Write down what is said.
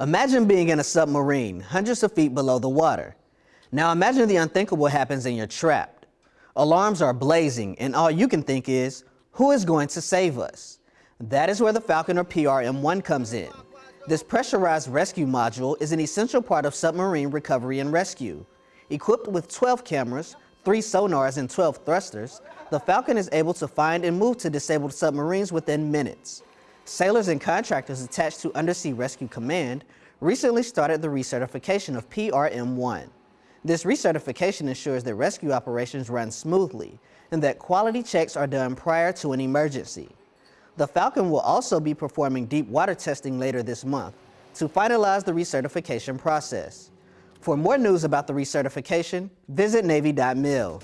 Imagine being in a submarine, hundreds of feet below the water. Now imagine the unthinkable happens and you're trapped. Alarms are blazing and all you can think is, who is going to save us? That is where the Falcon or PRM-1 comes in. This pressurized rescue module is an essential part of submarine recovery and rescue. Equipped with 12 cameras, 3 sonars and 12 thrusters, the Falcon is able to find and move to disabled submarines within minutes. Sailors and contractors attached to Undersea Rescue Command recently started the recertification of PRM-1. This recertification ensures that rescue operations run smoothly and that quality checks are done prior to an emergency. The Falcon will also be performing deep water testing later this month to finalize the recertification process. For more news about the recertification, visit Navy.mil.